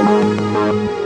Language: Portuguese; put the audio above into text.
Música